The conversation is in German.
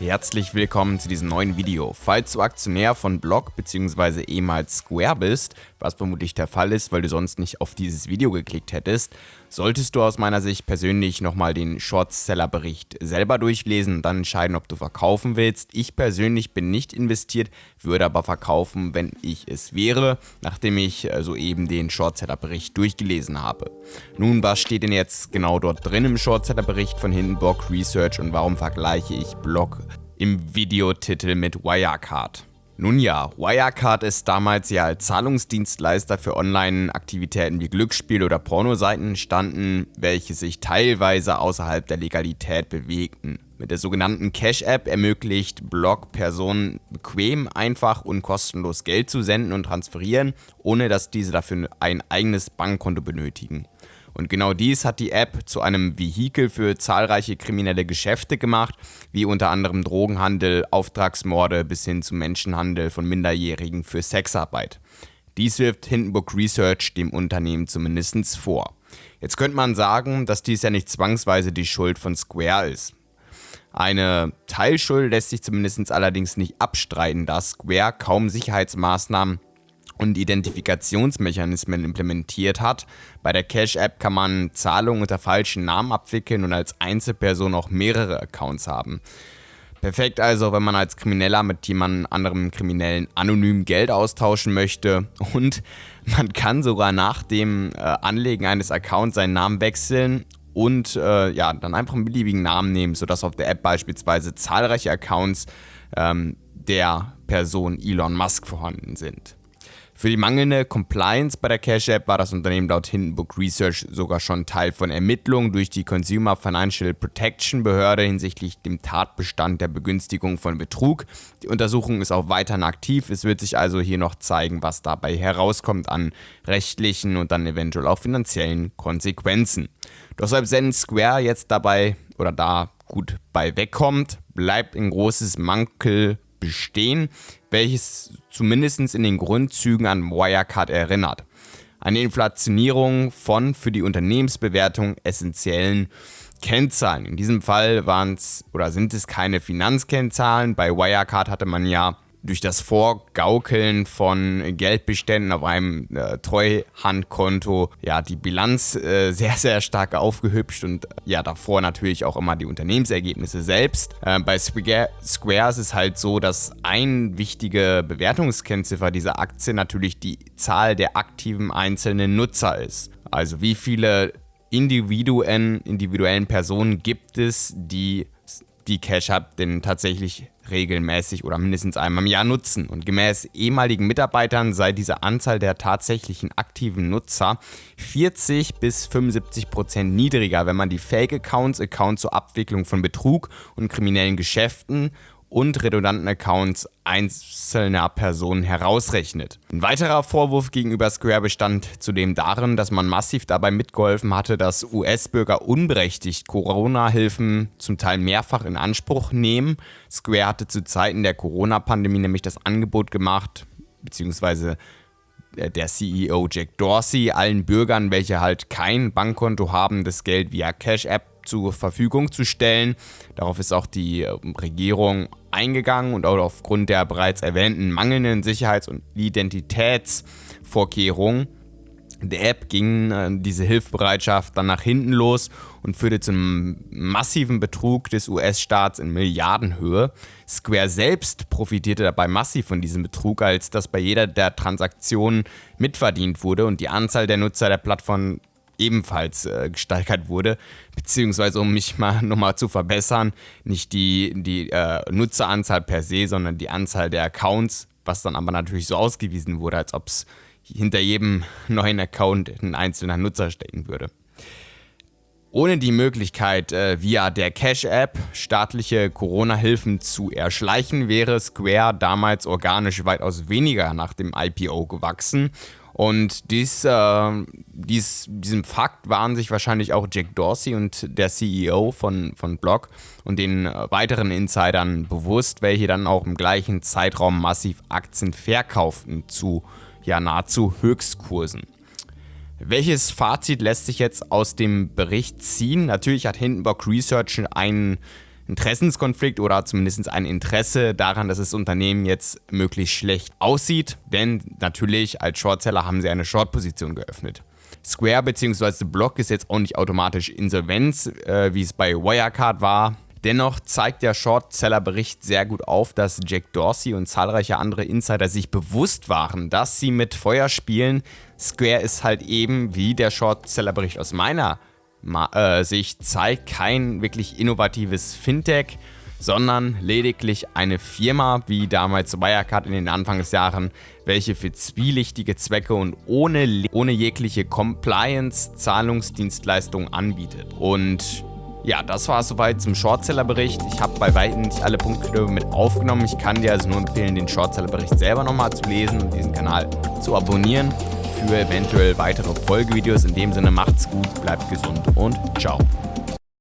Herzlich willkommen zu diesem neuen Video. Falls du Aktionär von Block bzw. ehemals Square bist, was vermutlich der Fall ist, weil du sonst nicht auf dieses Video geklickt hättest, solltest du aus meiner Sicht persönlich nochmal den Shortseller-Bericht selber durchlesen und dann entscheiden, ob du verkaufen willst. Ich persönlich bin nicht investiert, würde aber verkaufen, wenn ich es wäre, nachdem ich äh, soeben den Shortseller-Bericht durchgelesen habe. Nun, was steht denn jetzt genau dort drin im Shortseller-Bericht von Hindenburg Research und warum vergleiche ich Block im Videotitel mit Wirecard? Nun ja, Wirecard ist damals ja als Zahlungsdienstleister für Online-Aktivitäten wie Glücksspiel- oder Pornoseiten entstanden, welche sich teilweise außerhalb der Legalität bewegten. Mit der sogenannten Cash-App ermöglicht Block Personen bequem, einfach und kostenlos Geld zu senden und transferieren, ohne dass diese dafür ein eigenes Bankkonto benötigen. Und genau dies hat die App zu einem Vehikel für zahlreiche kriminelle Geschäfte gemacht, wie unter anderem Drogenhandel, Auftragsmorde bis hin zu Menschenhandel von Minderjährigen für Sexarbeit. Dies wirft Hindenburg Research dem Unternehmen zumindest vor. Jetzt könnte man sagen, dass dies ja nicht zwangsweise die Schuld von Square ist. Eine Teilschuld lässt sich zumindest allerdings nicht abstreiten, da Square kaum Sicherheitsmaßnahmen und Identifikationsmechanismen implementiert hat. Bei der Cash-App kann man Zahlungen unter falschen Namen abwickeln und als Einzelperson auch mehrere Accounts haben. Perfekt also, wenn man als Krimineller mit jemand anderem Kriminellen anonym Geld austauschen möchte und man kann sogar nach dem äh, Anlegen eines Accounts seinen Namen wechseln und äh, ja, dann einfach einen beliebigen Namen nehmen, sodass auf der App beispielsweise zahlreiche Accounts ähm, der Person Elon Musk vorhanden sind. Für die mangelnde Compliance bei der Cash App war das Unternehmen laut Hindenburg Research sogar schon Teil von Ermittlungen durch die Consumer Financial Protection Behörde hinsichtlich dem Tatbestand der Begünstigung von Betrug. Die Untersuchung ist auch weiterhin aktiv. Es wird sich also hier noch zeigen, was dabei herauskommt an rechtlichen und dann eventuell auch finanziellen Konsequenzen. Doch selbst wenn Square jetzt dabei oder da gut bei wegkommt, bleibt ein großes Mankel bestehen, welches zumindest in den Grundzügen an Wirecard erinnert. Eine Inflationierung von für die Unternehmensbewertung essentiellen Kennzahlen. In diesem Fall waren es oder sind es keine Finanzkennzahlen. Bei Wirecard hatte man ja durch das Vorgaukeln von Geldbeständen auf einem äh, Treuhandkonto ja die Bilanz äh, sehr, sehr stark aufgehübscht und ja davor natürlich auch immer die Unternehmensergebnisse selbst. Äh, bei Square ist es halt so, dass ein wichtige Bewertungskennziffer dieser Aktie natürlich die Zahl der aktiven einzelnen Nutzer ist. Also wie viele Individuen, individuellen Personen gibt es, die die Cash App denn tatsächlich regelmäßig oder mindestens einmal im Jahr nutzen. Und gemäß ehemaligen Mitarbeitern sei diese Anzahl der tatsächlichen aktiven Nutzer 40 bis 75 Prozent niedriger, wenn man die Fake-Accounts, Accounts zur Abwicklung von Betrug und kriminellen Geschäften und redundanten Accounts einzelner Personen herausrechnet. Ein weiterer Vorwurf gegenüber Square bestand zudem darin, dass man massiv dabei mitgeholfen hatte, dass US-Bürger unberechtigt Corona-Hilfen zum Teil mehrfach in Anspruch nehmen. Square hatte zu Zeiten der Corona-Pandemie nämlich das Angebot gemacht, beziehungsweise der CEO Jack Dorsey allen Bürgern, welche halt kein Bankkonto haben, das Geld via Cash App zur Verfügung zu stellen. Darauf ist auch die ähm, Regierung eingegangen und auch aufgrund der bereits erwähnten mangelnden Sicherheits- und Identitätsvorkehrungen der App ging äh, diese Hilfsbereitschaft dann nach hinten los und führte zum massiven Betrug des US-Staats in Milliardenhöhe. Square selbst profitierte dabei massiv von diesem Betrug, als dass bei jeder der Transaktionen mitverdient wurde und die Anzahl der Nutzer der Plattform ebenfalls äh, gesteigert wurde, beziehungsweise um mich mal nochmal zu verbessern, nicht die, die äh, Nutzeranzahl per se, sondern die Anzahl der Accounts, was dann aber natürlich so ausgewiesen wurde, als ob es hinter jedem neuen Account ein einzelner Nutzer stecken würde. Ohne die Möglichkeit, äh, via der Cash-App staatliche Corona-Hilfen zu erschleichen, wäre Square damals organisch weitaus weniger nach dem IPO gewachsen und dies, äh, dies, diesem Fakt waren sich wahrscheinlich auch Jack Dorsey und der CEO von, von Block und den äh, weiteren Insidern bewusst, welche dann auch im gleichen Zeitraum massiv Aktien verkauften zu ja nahezu Höchstkursen. Welches Fazit lässt sich jetzt aus dem Bericht ziehen? Natürlich hat Hindenburg Research einen Interessenskonflikt oder zumindest ein Interesse daran, dass das Unternehmen jetzt möglichst schlecht aussieht, denn natürlich als Shortseller haben sie eine Short-Position geöffnet. Square bzw. Block ist jetzt auch nicht automatisch Insolvenz, äh, wie es bei Wirecard war. Dennoch zeigt der Shortseller-Bericht sehr gut auf, dass Jack Dorsey und zahlreiche andere Insider sich bewusst waren, dass sie mit Feuer spielen. Square ist halt eben, wie der Shortseller-Bericht aus meiner äh, Sicht zeigt, kein wirklich innovatives Fintech, sondern lediglich eine Firma, wie damals Wirecard in den Anfangsjahren, welche für zwielichtige Zwecke und ohne, ohne jegliche Compliance Zahlungsdienstleistungen anbietet. Und ja, das war es soweit zum Shortseller-Bericht. Ich habe bei weitem nicht alle Punkte mit aufgenommen. Ich kann dir also nur empfehlen, den Shortseller-Bericht selber nochmal zu lesen und diesen Kanal zu abonnieren für eventuell weitere Folgevideos. In dem Sinne macht's gut, bleibt gesund und ciao.